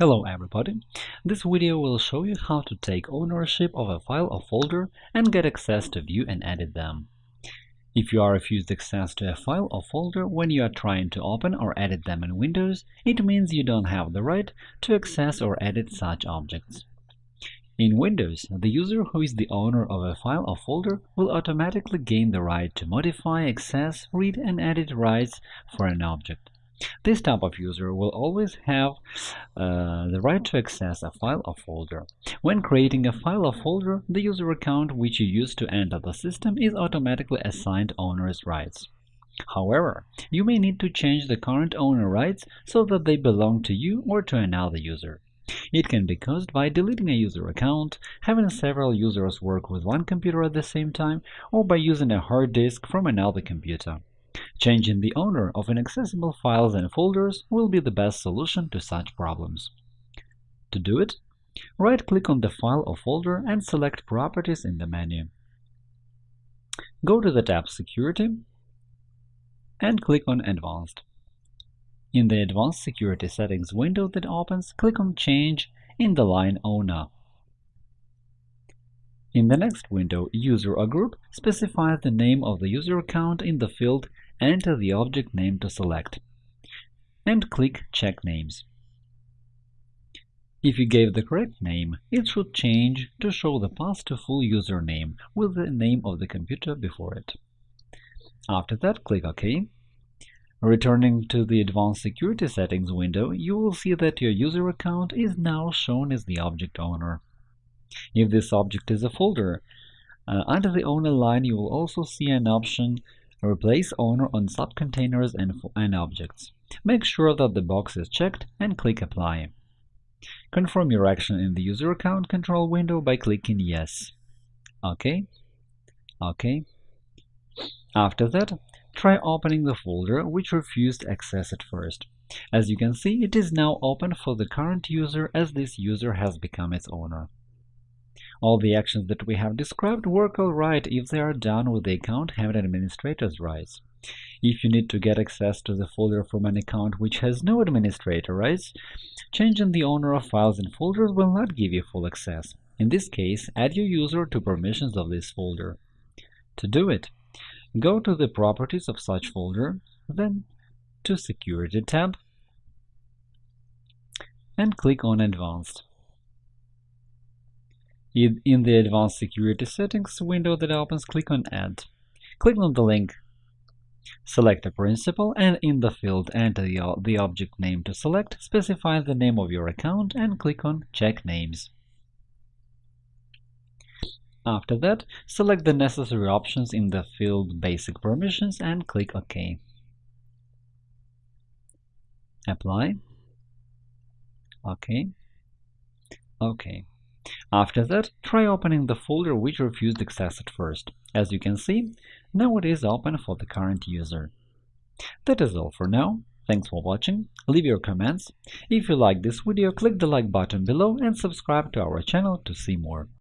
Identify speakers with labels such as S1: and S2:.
S1: Hello everybody! This video will show you how to take ownership of a file or folder and get access to view and edit them. If you are refused access to a file or folder when you are trying to open or edit them in Windows, it means you don't have the right to access or edit such objects. In Windows, the user who is the owner of a file or folder will automatically gain the right to modify, access, read, and edit rights for an object. This type of user will always have uh, the right to access a file or folder. When creating a file or folder, the user account which you use to enter the system is automatically assigned owner's rights. However, you may need to change the current owner rights so that they belong to you or to another user. It can be caused by deleting a user account, having several users work with one computer at the same time, or by using a hard disk from another computer. Changing the owner of inaccessible files and folders will be the best solution to such problems. To do it, right-click on the file or folder and select Properties in the menu. Go to the tab Security and click on Advanced. In the Advanced Security Settings window that opens, click on Change in the line Owner. In the next window, User or Group specifies the name of the user account in the field Enter the object name to select, and click Check Names. If you gave the correct name, it should change to show the path to full username with the name of the computer before it. After that, click OK. Returning to the Advanced Security Settings window, you will see that your user account is now shown as the object owner. If this object is a folder, uh, under the owner line you will also see an option Replace owner on subcontainers and, and objects. Make sure that the box is checked and click Apply. Confirm your action in the User Account Control window by clicking Yes. OK. OK. After that, try opening the folder which refused access at first. As you can see, it is now open for the current user as this user has become its owner. All the actions that we have described work alright if they are done with the account having administrator's rights. If you need to get access to the folder from an account which has no administrator rights, changing the owner of files and folders will not give you full access. In this case, add your user to permissions of this folder. To do it, go to the Properties of such folder, then to Security tab, and click on Advanced. In the Advanced Security Settings window that opens, click on Add. Click on the link. Select a principal and in the field enter the, the object name to select, specify the name of your account and click on Check Names. After that, select the necessary options in the field Basic Permissions and click OK. Apply. OK. OK. After that, try opening the folder which refused access at first. As you can see, now it is open for the current user. That is all for now. Thanks for watching, leave your comments. If you like this video, click the like button below and subscribe to our channel to see more.